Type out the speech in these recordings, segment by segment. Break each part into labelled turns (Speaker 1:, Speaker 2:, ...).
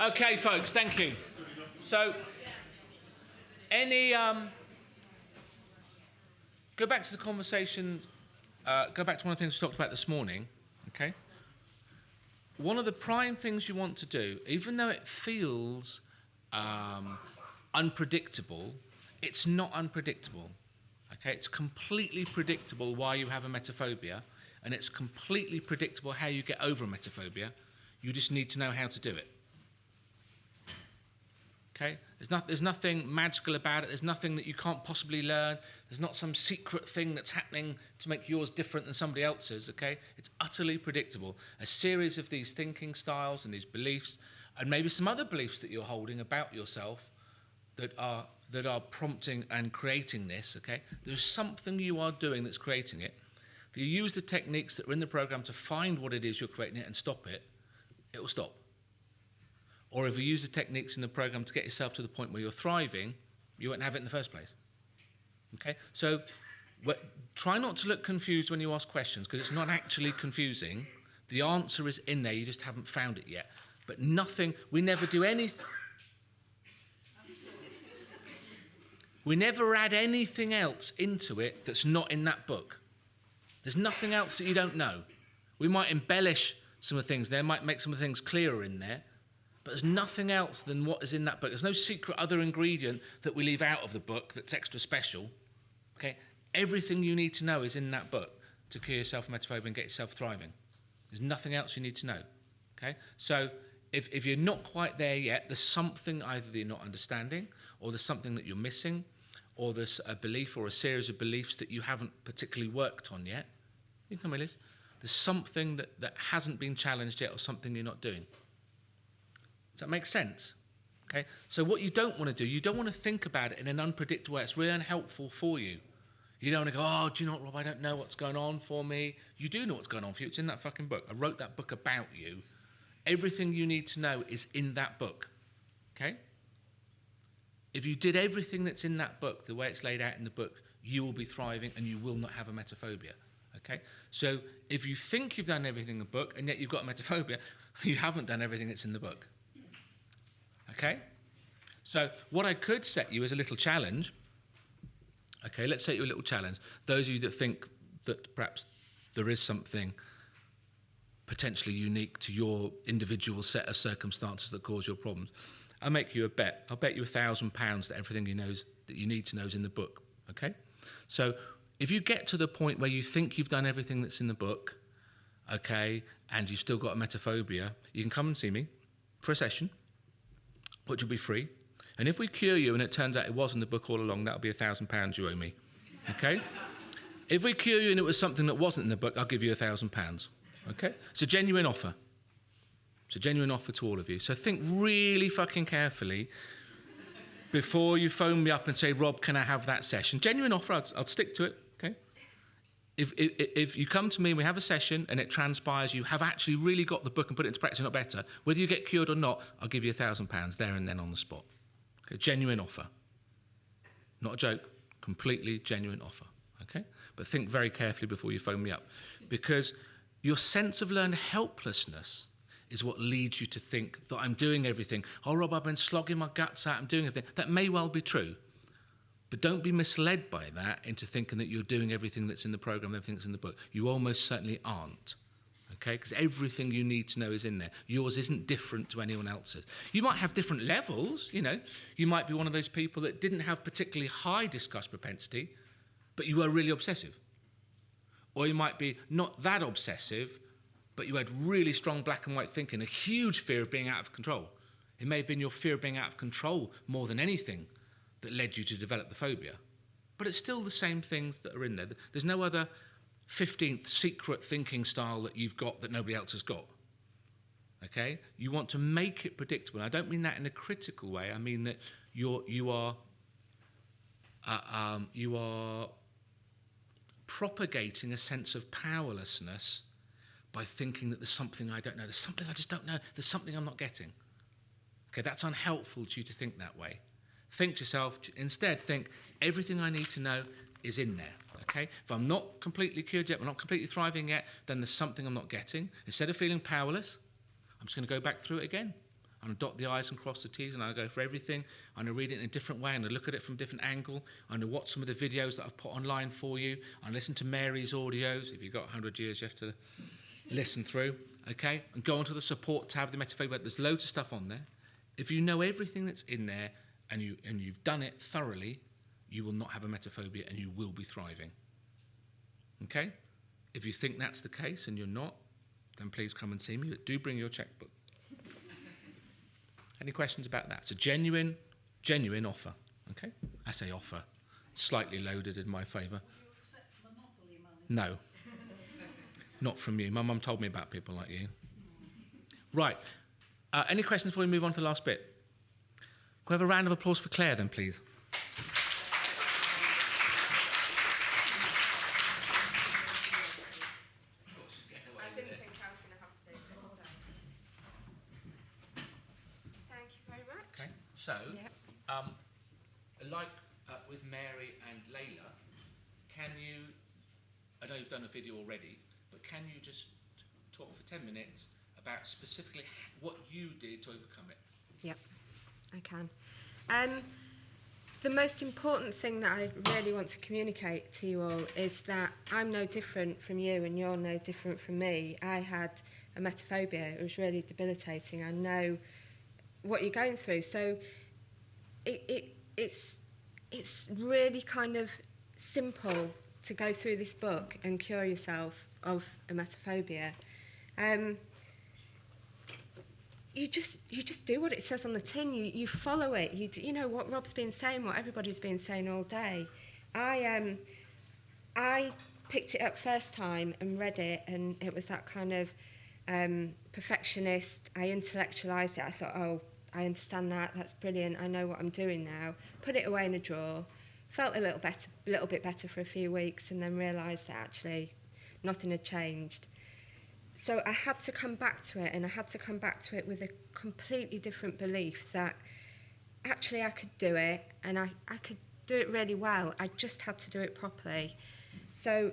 Speaker 1: Okay, folks, thank you. So, any um, go back to the conversation. Uh, go back to one of the things we talked about this morning. Okay. One of the prime things you want to do, even though it feels um, unpredictable, it's not unpredictable. Okay, it's completely predictable why you have a emetophobia, and it's completely predictable how you get over a emetophobia. You just need to know how to do it. Okay? There's, not, there's nothing magical about it. There's nothing that you can't possibly learn. There's not some secret thing that's happening to make yours different than somebody else's. Okay? It's utterly predictable. A series of these thinking styles and these beliefs, and maybe some other beliefs that you're holding about yourself that are, that are prompting and creating this. Okay? There's something you are doing that's creating it. If you use the techniques that are in the program to find what it is you're creating it and stop it, it will stop. Or if you use the techniques in the program to get yourself to the point where you're thriving, you won't have it in the first place. Okay? So try not to look confused when you ask questions because it's not actually confusing. The answer is in there, you just haven't found it yet. But nothing, we never do anything. We never add anything else into it that's not in that book. There's nothing else that you don't know. We might embellish some of the things there, might make some of the things clearer in there, but there's nothing else than what is in that book. There's no secret other ingredient that we leave out of the book that's extra special. Okay? Everything you need to know is in that book to cure yourself from emetophobia and get yourself thriving. There's nothing else you need to know. Okay? So if, if you're not quite there yet, there's something either that you're not understanding, or there's something that you're missing, or there's a belief or a series of beliefs that you haven't particularly worked on yet. You can come Liz. There's something that, that hasn't been challenged yet, or something you're not doing. That make sense? Okay? So what you don't want to do, you don't want to think about it in an unpredictable way. It's really unhelpful for you. You don't want to go, oh, do you know what, Rob? I don't know what's going on for me. You do know what's going on for you. It's in that fucking book. I wrote that book about you. Everything you need to know is in that book. Okay? If you did everything that's in that book the way it's laid out in the book, you will be thriving and you will not have emetophobia. Okay? So if you think you've done everything in the book and yet you've got emetophobia, you haven't done everything that's in the book. Okay? So what I could set you as a little challenge, okay, let's set you a little challenge. Those of you that think that perhaps there is something potentially unique to your individual set of circumstances that cause your problems, I'll make you a bet. I'll bet you a thousand pounds that everything you knows that you need to know is in the book. Okay? So if you get to the point where you think you've done everything that's in the book, okay, and you've still got a emetophobia, you can come and see me for a session which will be free. And if we cure you and it turns out it was in the book all along, that'll be a thousand pounds you owe me. Okay? if we cure you and it was something that wasn't in the book, I'll give you a thousand pounds. Okay? It's a genuine offer. It's a genuine offer to all of you. So think really fucking carefully before you phone me up and say, Rob, can I have that session? Genuine offer, I'll, I'll stick to it. If, if, if, you come to me and we have a session and it transpires you have actually really got the book and put it into practice, not better, whether you get cured or not, I'll give you a thousand pounds there and then on the spot. Okay, genuine offer. Not a joke, completely genuine offer. Okay? But think very carefully before you phone me up. Because your sense of learned helplessness is what leads you to think that I'm doing everything. Oh, Rob, I've been slogging my guts out, I'm doing everything. That may well be true. But don't be misled by that into thinking that you're doing everything that's in the program, everything that's in the book. You almost certainly aren't. Okay? Because everything you need to know is in there. Yours isn't different to anyone else's. You might have different levels, you know. You might be one of those people that didn't have particularly high disgust propensity, but you were really obsessive. Or you might be not that obsessive, but you had really strong black and white thinking, a huge fear of being out of control. It may have been your fear of being out of control more than anything that led you to develop the phobia. But it's still the same things that are in there. There's no other 15th secret thinking style that you've got that nobody else has got. Okay? You want to make it predictable. I don't mean that in a critical way. I mean that you're, you are uh, um, you are propagating a sense of powerlessness by thinking that there's something I don't know. There's something I just don't know. There's something I'm not getting. Okay, that's unhelpful to you to think that way. Think to yourself, instead, think everything I need to know is in there. Okay? If I'm not completely cured yet, I'm not completely thriving yet, then there's something I'm not getting. Instead of feeling powerless, I'm just going to go back through it again. I'm going to dot the I's and cross the T's, and I go for everything. I'm going to read it in a different way, and I look at it from a different angle. I'm going to watch some of the videos that I've put online for you. I listen to Mary's audios. If you've got 100 years, you have to listen through, okay? And go onto the support tab, the Emetophobia. There's loads of stuff on there. If you know everything that's in there and, you, and you've done it thoroughly, you will not have emetophobia and you will be thriving. Okay? If you think that's the case and you're not, then please come and see me. But do bring your checkbook. Any questions about that? It's a genuine, genuine offer. Okay? I say offer. Slightly loaded in my favour. No. Not from you. My mum told me about people like you. Right. Uh, any questions before we move on to the last bit? Can we have a round of applause for Claire then, please?
Speaker 2: I didn't think I was going to have to do this. So. Thank you very much.
Speaker 1: So,
Speaker 2: Yep.
Speaker 1: um, like uh, with Mary and Layla, can you? I know you've done a video already, but can you just talk for ten minutes about specifically what you did to overcome it?
Speaker 2: Yep, I can. Um, the most important thing that I really want to communicate to you all is that I'm no different from you and you're no different from me. I had a metaphobia. It was really debilitating. I know what you're going through. So it, it, it's, it's really kind of simple to go through this book and cure yourself of a metaphobia. Um, you just you just do what it says on the tin. You you follow it. You do, you know what Rob's been saying, what everybody's been saying all day. I um I picked it up first time and read it, and it was that kind of um, perfectionist. I intellectualized it. I thought, oh, I understand that. That's brilliant. I know what I'm doing now. Put it away in a drawer. Felt a little better, a little bit better for a few weeks, and then realised that actually nothing had changed so I had to come back to it and I had to come back to it with a completely different belief that actually I could do it and I, I could do it really well. I just had to do it properly. So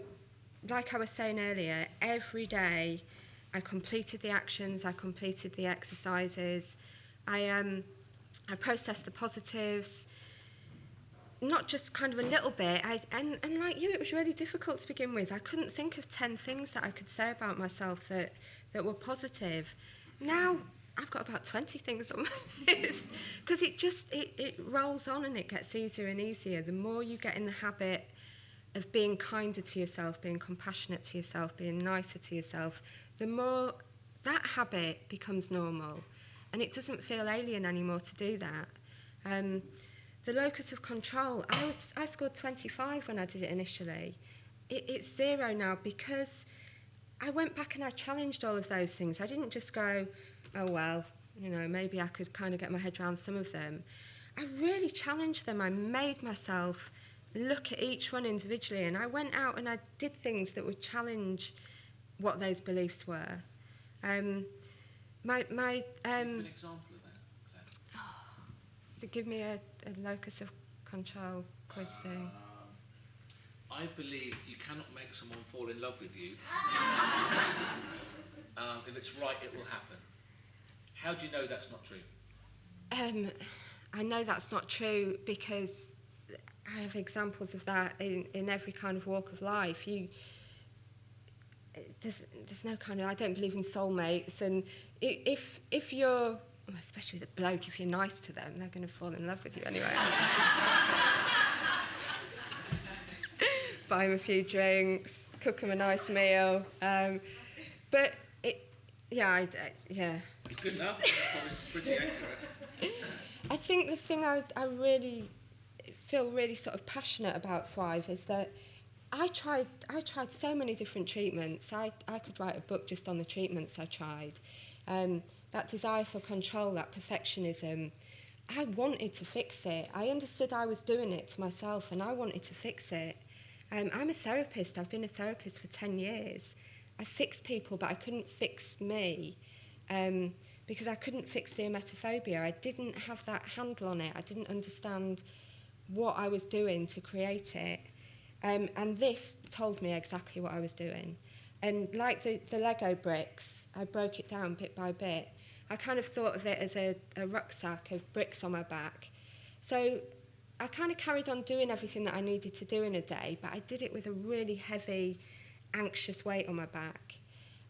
Speaker 2: like I was saying earlier, every day I completed the actions, I completed the exercises, I, um, I processed the positives, not just kind of a little bit. I, and, and like you, it was really difficult to begin with. I couldn't think of 10 things that I could say about myself that, that were positive. Now I've got about 20 things on my list because it just, it, it rolls on and it gets easier and easier. The more you get in the habit of being kinder to yourself, being compassionate to yourself, being nicer to yourself, the more that habit becomes normal and it doesn't feel alien anymore to do that. Um, the locus of control, I, was, I scored 25 when I did it initially. It, it's zero now because I went back and I challenged all of those things. I didn't just go, oh, well, you know, maybe I could kind of get my head around some of them. I really challenged them. I made myself look at each one individually and I went out and I did things that would challenge what those beliefs were. Um, my, my, um,
Speaker 1: An example of that. Claire?
Speaker 2: so give me a, a locus of control quiz thing.
Speaker 1: Um, I believe you cannot make someone fall in love with you. um, if it's right, it will happen. How do you know that's not true?
Speaker 2: Um, I know that's not true because I have examples of that in, in every kind of walk of life. You, there's, there's no kind of, I don't believe in soulmates. And if, if you're, especially with a bloke, if you're nice to them, they're going to fall in love with you anyway. Buy them a few drinks, cook them a nice meal. Um, but it, yeah, I, I, yeah.
Speaker 1: Good enough. Pretty accurate.
Speaker 2: I think the thing I, I really feel really sort of passionate about Thrive is that I tried I tried so many different treatments. I, I could write a book just on the treatments I tried. Um, that desire for control, that perfectionism, I wanted to fix it. I understood I was doing it to myself and I wanted to fix it. Um, I'm a therapist. I've been a therapist for 10 years. I fixed people, but I couldn't fix me. Um, because I couldn't fix the emetophobia. I didn't have that handle on it. I didn't understand what I was doing to create it. Um, and this told me exactly what I was doing. And like the, the Lego bricks, I broke it down bit by bit. I kind of thought of it as a, a rucksack of bricks on my back. So I kind of carried on doing everything that I needed to do in a day, but I did it with a really heavy, anxious weight on my back.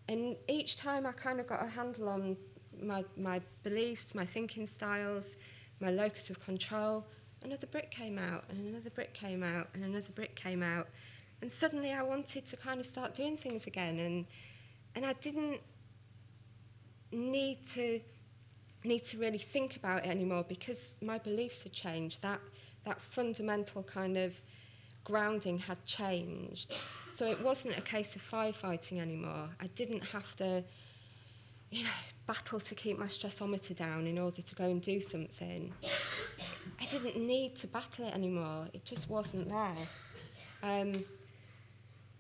Speaker 2: And each time I kind of got a handle on my, my beliefs, my thinking styles, my locus of control, another brick came out, and another brick came out, and another brick came out. And suddenly I wanted to kind of start doing things again, and, and I didn't need to need to really think about it anymore because my beliefs had changed. That that fundamental kind of grounding had changed. So it wasn't a case of firefighting anymore. I didn't have to you know, battle to keep my stressometer down in order to go and do something. I didn't need to battle it anymore. It just wasn't there. Um,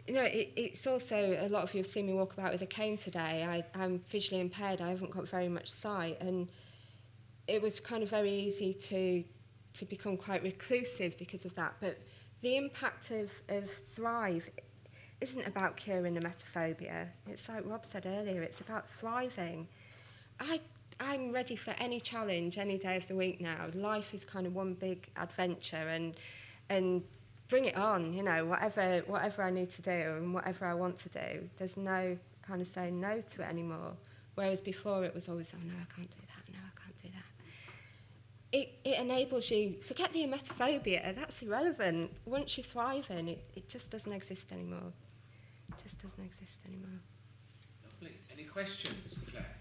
Speaker 2: you know, it, it's also, a lot of you have seen me walk about with a cane today. I, I'm visually impaired. I haven't got very much sight. And it was kind of very easy to, to become quite reclusive because of that. But the impact of, of Thrive isn't about curing the metaphobia. It's like Rob said earlier, it's about thriving. I, I'm ready for any challenge any day of the week now. Life is kind of one big adventure and, and bring it on, you know, whatever, whatever I need to do and whatever I want to do. There's no kind of saying no to it anymore. Whereas before it was always, oh no, I can't do that, no, I can't do that. It, it enables you, forget the emetophobia, that's irrelevant. Once you thrive in it, it just doesn't exist anymore. It just doesn't exist anymore.
Speaker 1: Lovely. Any questions, Claire?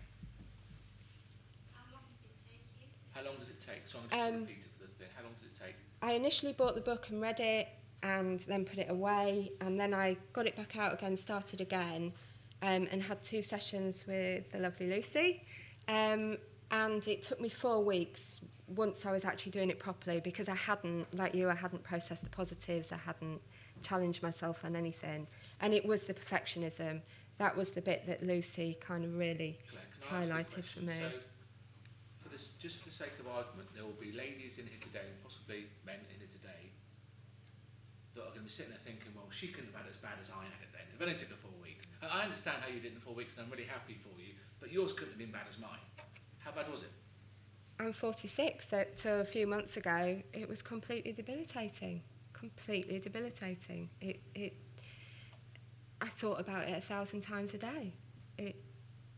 Speaker 3: How long did it take you?
Speaker 1: How long did it take? So I'm
Speaker 2: Um,
Speaker 1: repeat it for the thing. How long did it take?
Speaker 2: I initially bought the book and read it and then put it away and then I got it back out again, started again um, and had two sessions with the lovely Lucy. Um, and it took me four weeks once I was actually doing it properly because I hadn't, like you, I hadn't processed the positives, I hadn't challenged myself on anything. And it was the perfectionism. That was the bit that Lucy kind of really
Speaker 1: Claire,
Speaker 2: highlighted for me.
Speaker 1: So this, just for the sake of argument, there will be ladies in here today, and possibly men in here today, that are going to be sitting there thinking, well, she couldn't have had as bad as I had it then. It only took her four weeks. And I understand how you did in four weeks, and I'm really happy for you, but yours couldn't have been bad as mine. How bad was it?
Speaker 2: I'm 46, so to a few months ago, it was completely debilitating. Completely debilitating. It, it, I thought about it a thousand times a day. It,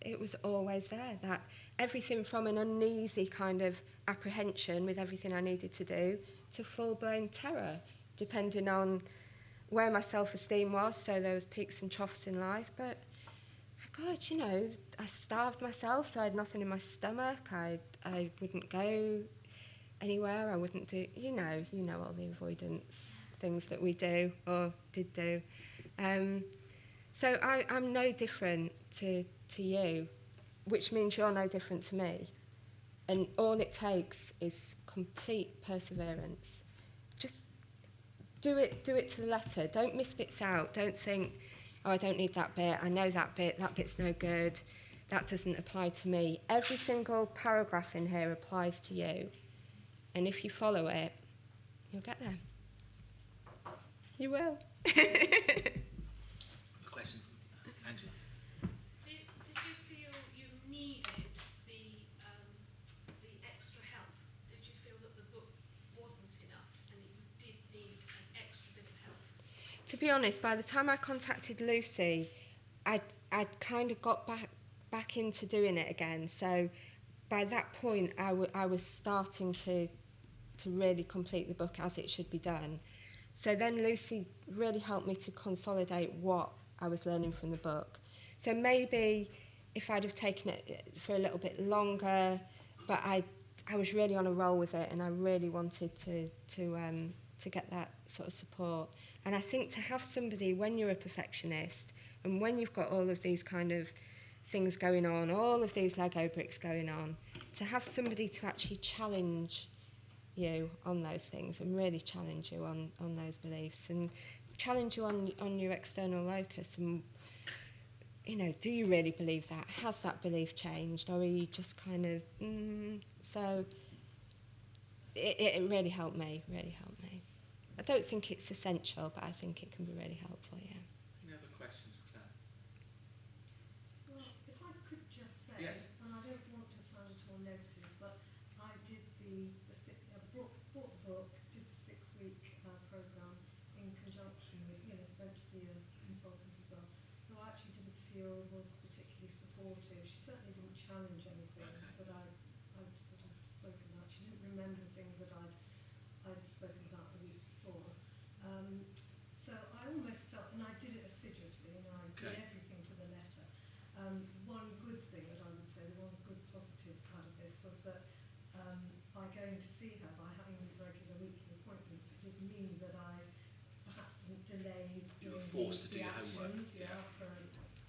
Speaker 2: it was always there. That everything from an uneasy kind of apprehension with everything I needed to do to full-blown terror, depending on where my self-esteem was. So there was peaks and troughs in life, but God, you know, I starved myself, so I had nothing in my stomach. I, I wouldn't go anywhere. I wouldn't do, you know, you know all the avoidance things that we do or did do. Um, so I, I'm no different to, to you, which means you're no different to me. And all it takes is complete perseverance. Just do it, do it to the letter. Don't miss bits out. Don't think, oh, I don't need that bit. I know that bit. That bit's no good. That doesn't apply to me. Every single paragraph in here applies to you. And if you follow it, you'll get there. You will.
Speaker 1: A question from Angela.
Speaker 3: Did, did you feel you needed the, um, the extra help? Did you feel that the book wasn't enough and that you did need an extra bit of help?
Speaker 2: to be honest, by the time I contacted Lucy, I'd, I'd kind of got back back into doing it again. So by that point, I, was starting to to really complete the book as it should be done. So then Lucy really helped me to consolidate what I was learning from the book. So maybe if I'd have taken it for a little bit longer, but I I was really on a roll with it, and I really wanted to to um, to get that sort of support. And I think to have somebody when you're a perfectionist and when you've got all of these kind of things going on, all of these Lego bricks going on, to have somebody to actually challenge you on those things and really challenge you on, on those beliefs and challenge you on, on your external locus and you know, do you really believe that? Has that belief changed? Or are you just kind of, mm, so it, it really helped me, really helped me. I don't think it's essential, but I think it can be really helpful, yeah.
Speaker 1: Any other questions, Claire?
Speaker 4: Well, if I could just say,
Speaker 1: Yes.
Speaker 4: and I don't want to the, the si- uh, brought, bought the book, did the six-week uh, program in conjunction with, you know, went to see a consultant as well, who I actually didn't feel was particularly supportive. She certainly didn't challenge anything
Speaker 1: Okay.
Speaker 4: that I, I'd sort of spoken about. She didn't remember things that I'd, I'd spoken about the week before. Um, so I almost felt, and I did it assiduously, and I did
Speaker 1: Okay.
Speaker 4: everything to the letter. Um, one good thing that I would say, the one good positive out of this was that um, by going to see her, by having these regular weekly appointments, it did mean that I perhaps didn't delay
Speaker 1: You were
Speaker 4: doing
Speaker 1: forced
Speaker 4: the,
Speaker 1: to do
Speaker 4: the
Speaker 1: your homework,
Speaker 4: actions,
Speaker 1: yeah.
Speaker 4: yeah, for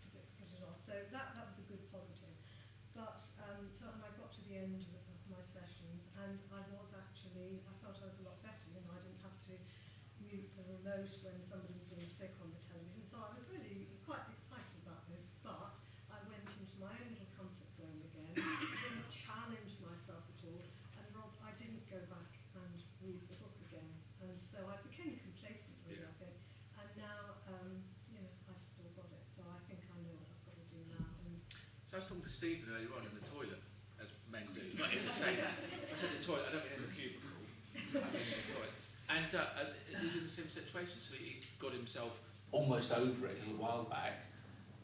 Speaker 4: put it, put it off. So that that was a good positive. But um, so and I got to the end of, of my sessions, and I was actually I felt I was a lot better. You know, I didn't have to mute the remote when somebody was being sick on the television. So I was really quite excited about this. But I went into my own little comfort zone again. didn't challenge myself at all, and Rob, I didn't go back and read the book again. And so I became complacent, really.
Speaker 1: Yeah.
Speaker 4: I think. And now, um, you know, I still got it. So I think I know what I've got to do now. And
Speaker 1: So I was talking to Stephen earlier on in the toilet, as men do. Not in the same. I said the toilet. I don't mean in the cubicle. I mean in the toilet. And uh, uh, was in the same situation. So he got himself almost over it a little while back.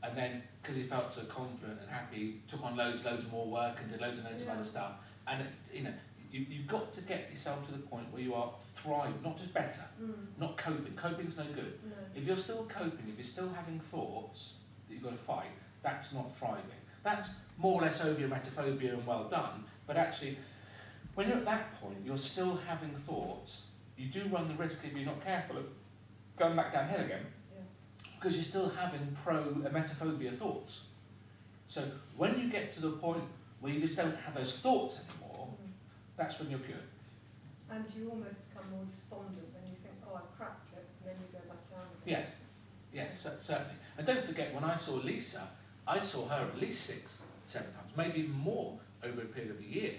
Speaker 1: And then, because he felt so confident and happy, took on loads, loads more work and did loads and loads of other stuff. And you know, you, you've got to get yourself to the point where you are thriving, not just better,
Speaker 4: mm,
Speaker 1: not coping. Coping's no good.
Speaker 4: no.
Speaker 1: If you're still coping, if you're still having thoughts that you've got to fight, that's not thriving. That's more or less over your emetophobia and well done, but actually, when you're at that point, you're still having thoughts, you do run the risk, if you're not careful, of going back downhill again,
Speaker 4: Yeah.
Speaker 1: because you're still having pro emetophobia thoughts. So when you get to the point where you just don't have those thoughts anymore,
Speaker 4: Mm.
Speaker 1: that's when you're good.
Speaker 4: And you almost become more despondent when you think, oh, I've cracked it, and then you go back down again.
Speaker 1: Yes, yes, cer- certainly. And don't forget, when I saw Lisa, I saw her at least six, seven times, maybe even more over a period of a year.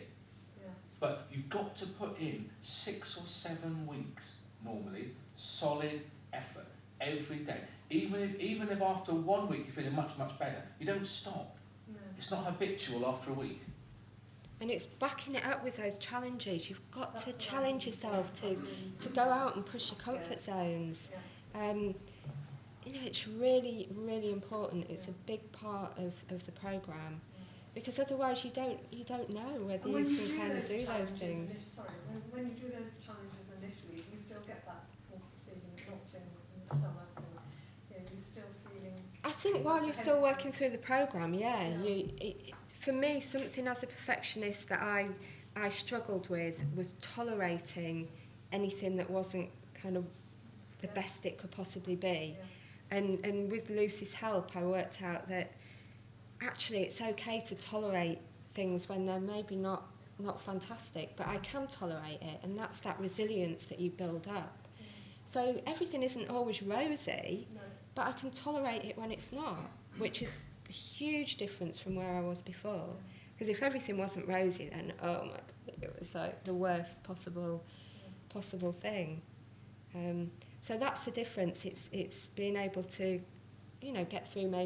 Speaker 4: Yeah.
Speaker 1: But you've got to put in six or seven weeks, normally, solid effort every day. Even if, even if after one week you're feeling much, much better, you don't stop.
Speaker 4: No.
Speaker 1: It's not habitual after a week.
Speaker 2: And it's backing it up with those challenges. You've got
Speaker 4: That's
Speaker 2: to
Speaker 4: what I
Speaker 2: challenge
Speaker 4: think.
Speaker 2: yourself to, to go out and push your comfort zones.
Speaker 4: Yeah.
Speaker 2: Um, you know, it's really, really important. It's
Speaker 4: Yeah.
Speaker 2: a big part of, of the programme because otherwise you don't you don't know whether you
Speaker 4: you
Speaker 2: can kind of
Speaker 4: those
Speaker 2: do those things.
Speaker 4: sorry, when, when you do those challenges initially, do you still get that feeling knocked in, in the stomach, and you know, you're still feeling.
Speaker 2: I think while you're still working through the programme, yeah,
Speaker 4: Yeah.
Speaker 2: you, it, for me, something as a perfectionist that I, I struggled with was tolerating anything that wasn't kind of the
Speaker 4: Yeah.
Speaker 2: best it could possibly be.
Speaker 4: Yeah.
Speaker 2: And, and with Lucy's help, I worked out that actually it's okay to tolerate things when they're maybe not, not fantastic, but I can tolerate it, and that's that resilience that you build up. So everything isn't always rosy,
Speaker 4: No.
Speaker 2: but I can tolerate it when it's not, which is a huge difference from where I was before. Because if everything wasn't rosy, then oh my god, it was like the worst possible possible thing. Um, so that's the difference. It's it's being able to, you know, get through maybe